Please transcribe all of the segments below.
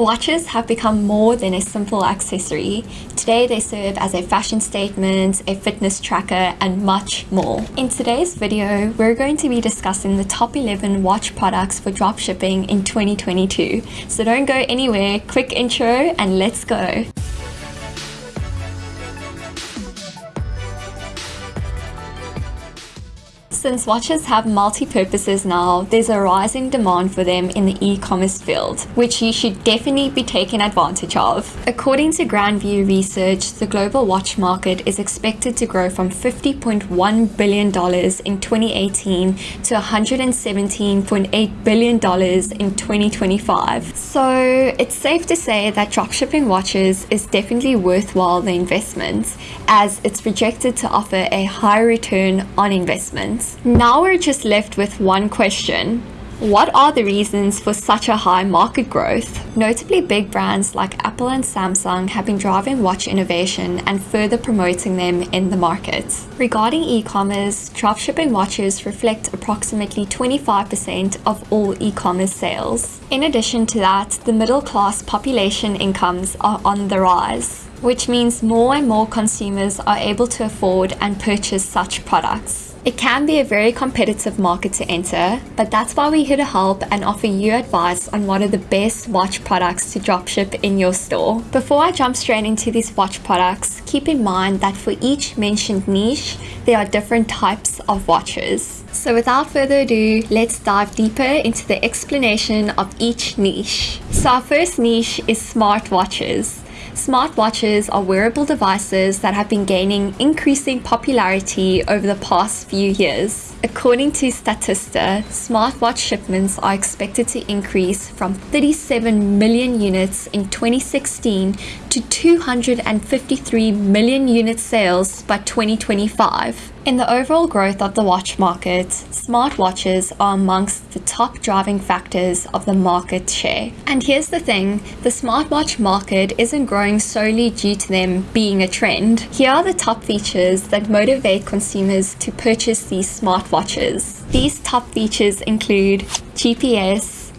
Watches have become more than a simple accessory. Today they serve as a fashion statement, a fitness tracker, and much more. In today's video, we're going to be discussing the top 11 watch products for dropshipping in 2022. So don't go anywhere, quick intro and let's go. Since watches have multi-purposes now, there's a rising demand for them in the e-commerce field, which you should definitely be taking advantage of. According to Grand View Research, the global watch market is expected to grow from $50.1 billion in 2018 to $117.8 billion in 2025. So it's safe to say that dropshipping watches is definitely worthwhile the investment, as it's projected to offer a high return on investment. Now we're just left with one question. What are the reasons for such a high market growth? Notably big brands like Apple and Samsung have been driving watch innovation and further promoting them in the market. Regarding e-commerce, dropshipping watches reflect approximately 25% of all e-commerce sales. In addition to that, the middle class population incomes are on the rise which means more and more consumers are able to afford and purchase such products. It can be a very competitive market to enter, but that's why we're here to help and offer you advice on what are the best watch products to dropship in your store. Before I jump straight into these watch products, keep in mind that for each mentioned niche, there are different types of watches. So without further ado, let's dive deeper into the explanation of each niche. So our first niche is smartwatches. Smartwatches are wearable devices that have been gaining increasing popularity over the past few years. According to Statista, smartwatch shipments are expected to increase from 37 million units in 2016 to 253 million unit sales by 2025. In the overall growth of the watch market, smartwatches are amongst the top driving factors of the market share. And here's the thing, the smartwatch market isn't growing solely due to them being a trend. Here are the top features that motivate consumers to purchase these smartwatches. These top features include GPS,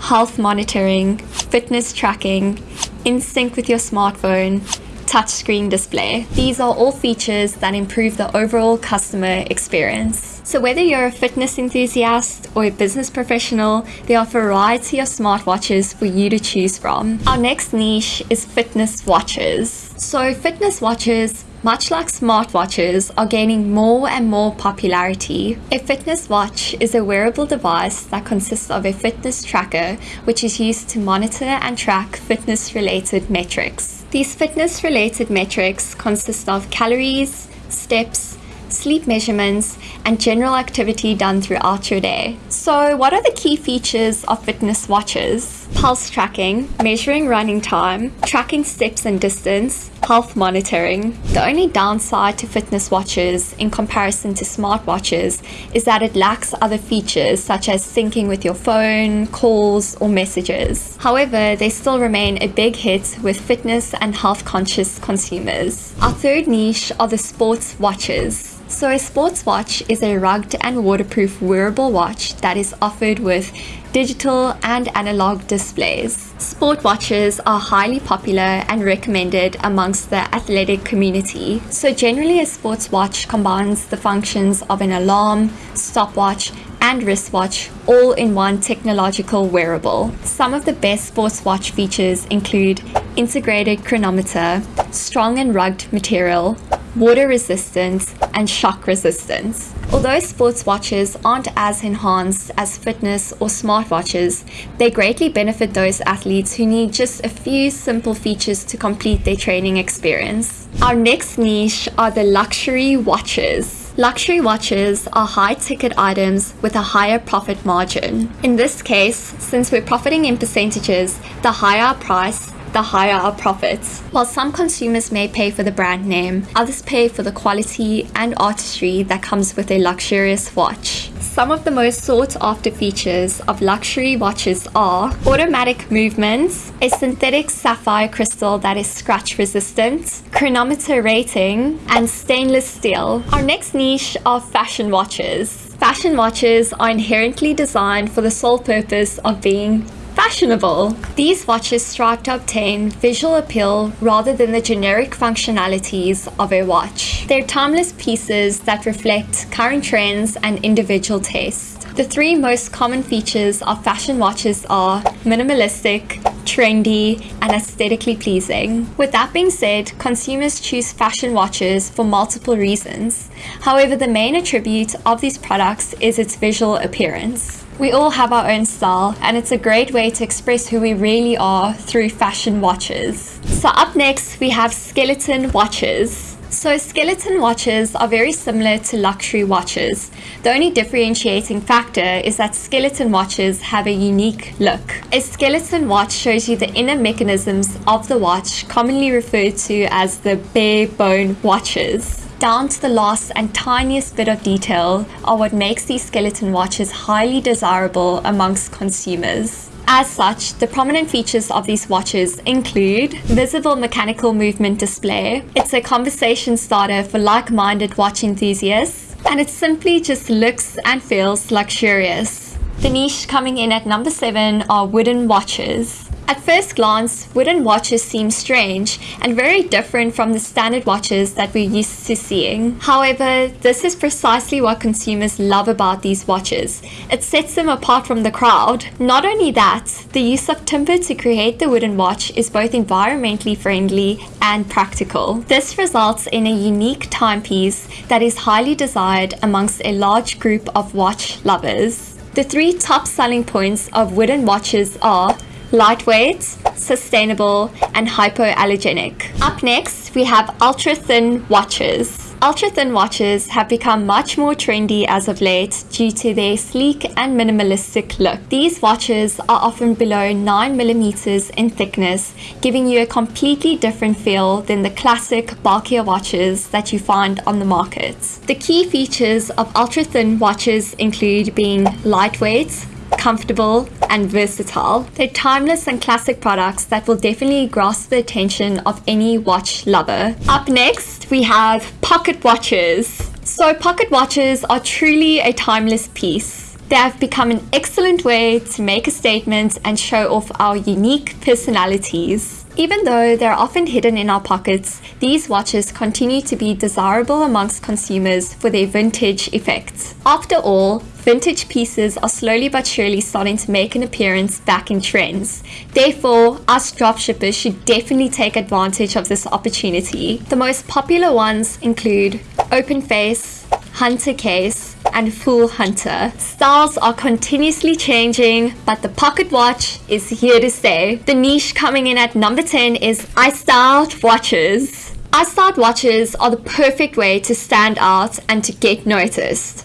health monitoring, fitness tracking, in sync with your smartphone, touchscreen display. These are all features that improve the overall customer experience. So whether you're a fitness enthusiast or a business professional, there are a variety of smartwatches for you to choose from. Our next niche is fitness watches. So fitness watches much like smartwatches are gaining more and more popularity. A fitness watch is a wearable device that consists of a fitness tracker which is used to monitor and track fitness related metrics. These fitness related metrics consist of calories, steps, sleep measurements, and general activity done throughout your day. So what are the key features of fitness watches? Pulse tracking, measuring running time, tracking steps and distance, health monitoring. The only downside to fitness watches in comparison to smartwatches is that it lacks other features such as syncing with your phone, calls, or messages. However, they still remain a big hit with fitness and health conscious consumers. Our third niche are the sports watches. So a sports watch is a rugged and waterproof wearable watch that is offered with digital and analog displays. Sport watches are highly popular and recommended amongst the athletic community. So generally a sports watch combines the functions of an alarm, stopwatch, and wristwatch all in one technological wearable. Some of the best sports watch features include integrated chronometer, strong and rugged material, water resistance, and shock resistance. Although sports watches aren't as enhanced as fitness or smartwatches, they greatly benefit those athletes who need just a few simple features to complete their training experience. Our next niche are the luxury watches. Luxury watches are high ticket items with a higher profit margin. In this case, since we're profiting in percentages, the higher price, the higher our profits. While some consumers may pay for the brand name, others pay for the quality and artistry that comes with a luxurious watch. Some of the most sought after features of luxury watches are automatic movements, a synthetic sapphire crystal that is scratch resistant, chronometer rating, and stainless steel. Our next niche are fashion watches. Fashion watches are inherently designed for the sole purpose of being fashionable. These watches strive to obtain visual appeal rather than the generic functionalities of a watch. They're timeless pieces that reflect current trends and individual taste. The three most common features of fashion watches are minimalistic, trendy, and aesthetically pleasing. With that being said, consumers choose fashion watches for multiple reasons. However, the main attribute of these products is its visual appearance. We all have our own style, and it's a great way to express who we really are through fashion watches. So up next, we have skeleton watches. So skeleton watches are very similar to luxury watches. The only differentiating factor is that skeleton watches have a unique look. A skeleton watch shows you the inner mechanisms of the watch, commonly referred to as the bare bone watches down to the last and tiniest bit of detail are what makes these skeleton watches highly desirable amongst consumers. As such, the prominent features of these watches include visible mechanical movement display. It's a conversation starter for like-minded watch enthusiasts, and it simply just looks and feels luxurious. The niche coming in at number 7 are wooden watches. At first glance, wooden watches seem strange and very different from the standard watches that we're used to seeing. However, this is precisely what consumers love about these watches. It sets them apart from the crowd. Not only that, the use of timber to create the wooden watch is both environmentally friendly and practical. This results in a unique timepiece that is highly desired amongst a large group of watch lovers. The three top selling points of wooden watches are lightweight, sustainable, and hypoallergenic. Up next, we have ultra thin watches. Ultra thin watches have become much more trendy as of late due to their sleek and minimalistic look. These watches are often below 9mm in thickness, giving you a completely different feel than the classic bulkier watches that you find on the market. The key features of ultra thin watches include being lightweight, comfortable, and versatile. They're timeless and classic products that will definitely grasp the attention of any watch lover. Up next, we have pocket watches. So pocket watches are truly a timeless piece. They have become an excellent way to make a statement and show off our unique personalities. Even though they're often hidden in our pockets, these watches continue to be desirable amongst consumers for their vintage effects. After all, vintage pieces are slowly but surely starting to make an appearance back in trends. Therefore, us dropshippers should definitely take advantage of this opportunity. The most popular ones include Open Face, Hunter Case, and Full Hunter. Styles are continuously changing, but the pocket watch is here to stay. The niche coming in at number 10 is iStyled watches. iStyled watches are the perfect way to stand out and to get noticed.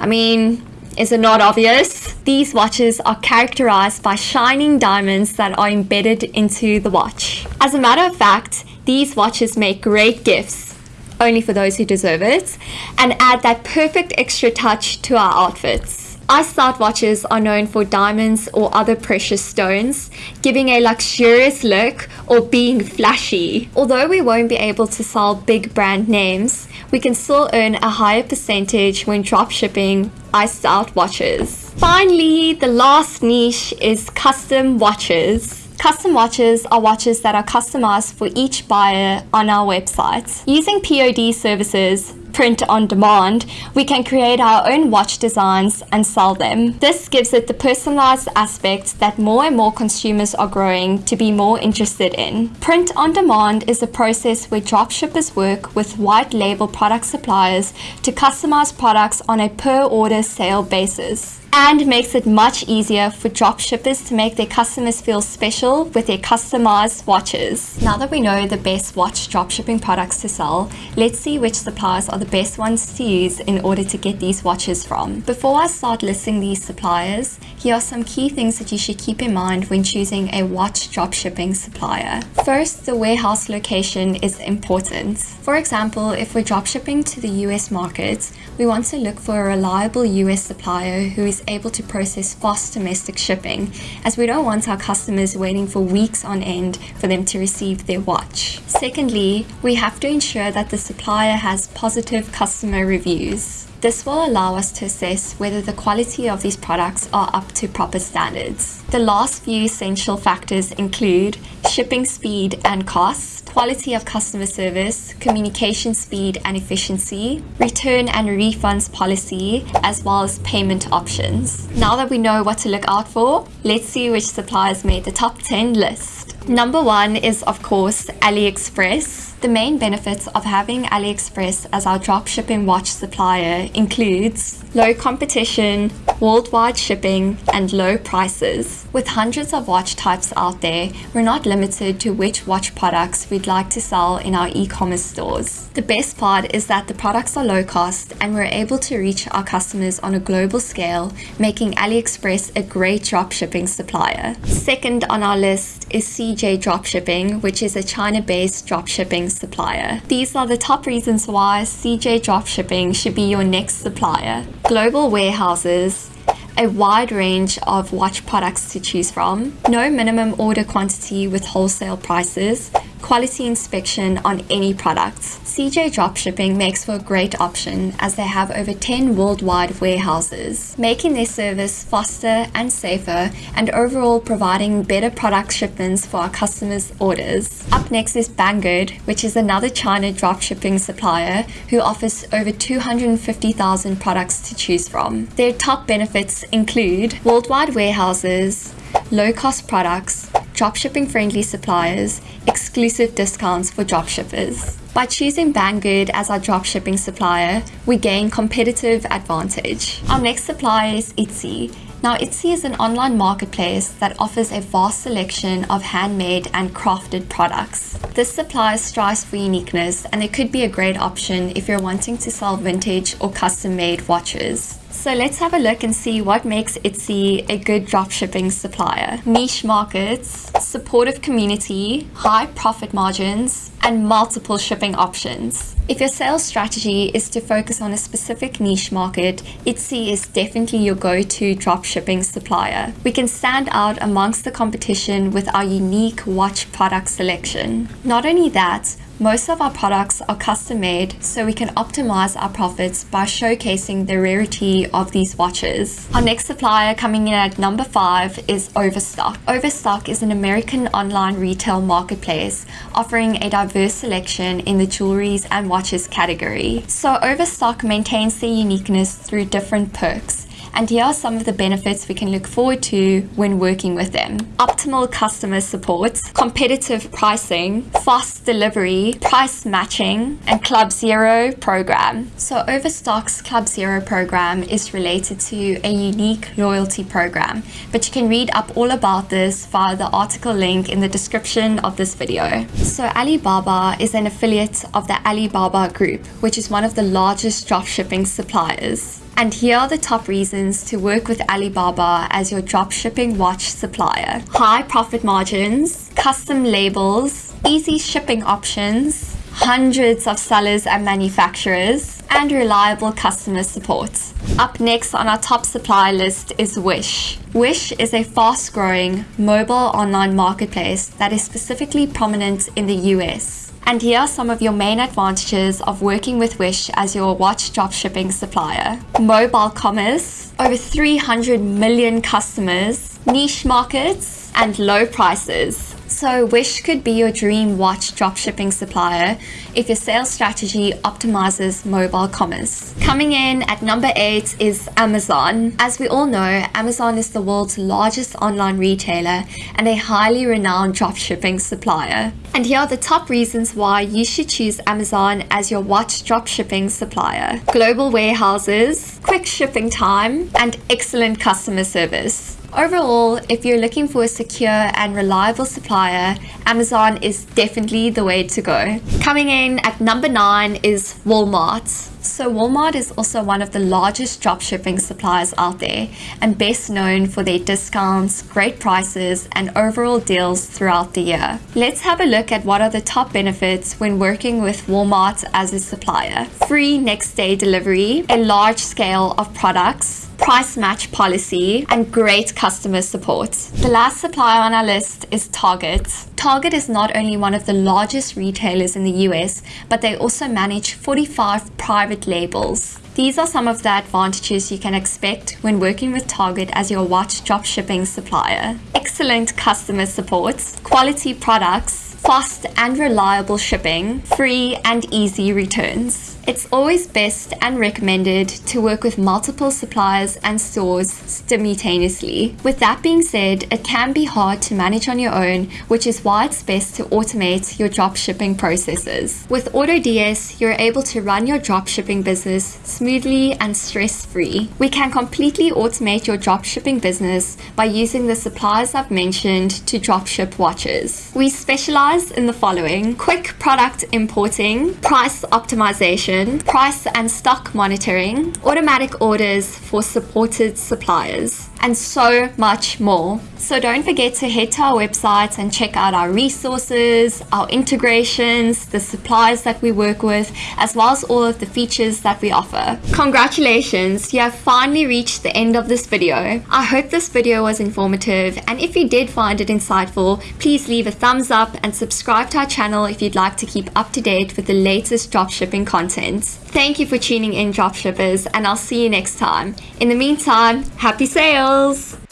I mean, is it not obvious? These watches are characterized by shining diamonds that are embedded into the watch. As a matter of fact, these watches make great gifts only for those who deserve it, and add that perfect extra touch to our outfits. iStyled watches are known for diamonds or other precious stones, giving a luxurious look or being flashy. Although we won't be able to sell big brand names, we can still earn a higher percentage when dropshipping iStyled watches. Finally, the last niche is custom watches. Custom watches are watches that are customized for each buyer on our website. Using POD services, print on demand, we can create our own watch designs and sell them. This gives it the personalized aspect that more and more consumers are growing to be more interested in. Print on demand is a process where dropshippers work with white label product suppliers to customize products on a per order sale basis and makes it much easier for dropshippers to make their customers feel special with their customized watches. Now that we know the best watch dropshipping products to sell, let's see which suppliers are the best ones to use in order to get these watches from. Before I start listing these suppliers, here are some key things that you should keep in mind when choosing a watch dropshipping supplier. First, the warehouse location is important. For example, if we're dropshipping to the US market, we want to look for a reliable US supplier who is able to process fast domestic shipping, as we don't want our customers waiting for weeks on end for them to receive their watch. Secondly, we have to ensure that the supplier has positive customer reviews. This will allow us to assess whether the quality of these products are up to proper standards. The last few essential factors include shipping speed and cost, quality of customer service, communication speed and efficiency, return and refunds policy, as well as payment options. Now that we know what to look out for, let's see which suppliers made the top 10 list. Number one is, of course, AliExpress. The main benefits of having AliExpress as our dropshipping watch supplier includes low competition, worldwide shipping, and low prices. With hundreds of watch types out there, we're not limited to which watch products we'd like to sell in our e-commerce stores. The best part is that the products are low cost and we're able to reach our customers on a global scale, making AliExpress a great dropshipping supplier. Second on our list is CJ Dropshipping, which is a China-based dropshipping supplier. These are the top reasons why CJ Dropshipping should be your next supplier. Global warehouses, a wide range of watch products to choose from, no minimum order quantity with wholesale prices, quality inspection on any products. CJ Dropshipping makes for a great option as they have over 10 worldwide warehouses, making their service faster and safer and overall providing better product shipments for our customers' orders. Up next is Banggood, which is another China dropshipping supplier who offers over 250,000 products to choose from. Their top benefits include worldwide warehouses, low-cost products, dropshipping friendly suppliers, exclusive discounts for dropshippers. By choosing Banggood as our dropshipping supplier, we gain competitive advantage. Our next supplier is Etsy. Now, Etsy is an online marketplace that offers a vast selection of handmade and crafted products. This supplier strives for uniqueness and it could be a great option if you're wanting to sell vintage or custom made watches. So let's have a look and see what makes Etsy a good dropshipping supplier. Niche markets, supportive community, high profit margins, and multiple shipping options. If your sales strategy is to focus on a specific niche market, Etsy is definitely your go-to dropshipping supplier. We can stand out amongst the competition with our unique watch product selection. Not only that, most of our products are custom made, so we can optimize our profits by showcasing the rarity of these watches. Our next supplier coming in at number five is Overstock. Overstock is an American online retail marketplace offering a diverse selection in the jewelries and watches category. So Overstock maintains their uniqueness through different perks and here are some of the benefits we can look forward to when working with them. Optimal customer support, competitive pricing, fast delivery, price matching, and Club Zero program. So Overstock's Club Zero program is related to a unique loyalty program, but you can read up all about this via the article link in the description of this video. So Alibaba is an affiliate of the Alibaba Group, which is one of the largest dropshipping suppliers. And here are the top reasons to work with Alibaba as your dropshipping watch supplier. High profit margins, custom labels, easy shipping options, hundreds of sellers and manufacturers, and reliable customer support. Up next on our top supply list is Wish. Wish is a fast-growing mobile online marketplace that is specifically prominent in the US. And here are some of your main advantages of working with Wish as your watch dropshipping supplier. Mobile commerce, over 300 million customers, niche markets, and low prices. So Wish could be your dream watch dropshipping supplier if your sales strategy optimizes mobile commerce. Coming in at number eight is Amazon. As we all know, Amazon is the world's largest online retailer and a highly renowned dropshipping supplier. And here are the top reasons why you should choose Amazon as your watch dropshipping supplier. Global warehouses, quick shipping time, and excellent customer service. Overall, if you're looking for a secure and reliable supplier, Amazon is definitely the way to go. Coming in at number nine is Walmart. So Walmart is also one of the largest dropshipping suppliers out there and best known for their discounts, great prices, and overall deals throughout the year. Let's have a look at what are the top benefits when working with Walmart as a supplier. Free next day delivery, a large scale of products, price match policy, and great customer support. The last supplier on our list is Target. Target is not only one of the largest retailers in the US, but they also manage 45 private labels. These are some of the advantages you can expect when working with Target as your watch dropshipping supplier. Excellent customer support, quality products, fast and reliable shipping, free and easy returns. It's always best and recommended to work with multiple suppliers and stores simultaneously. With that being said, it can be hard to manage on your own, which is why it's best to automate your dropshipping processes. With AutoDS, you're able to run your dropshipping business smoothly and stress-free. We can completely automate your dropshipping business by using the suppliers I've mentioned to dropship watches. We specialize in the following: quick product importing, price optimization, price and stock monitoring, automatic orders for supported suppliers, and so much more. So don't forget to head to our website and check out our resources, our integrations, the suppliers that we work with, as well as all of the features that we offer. Congratulations, you have finally reached the end of this video. I hope this video was informative and if you did find it insightful, please leave a thumbs up and subscribe to our channel if you'd like to keep up to date with the latest dropshipping content. Thank you for tuning in dropshippers and I'll see you next time. In the meantime, happy sales!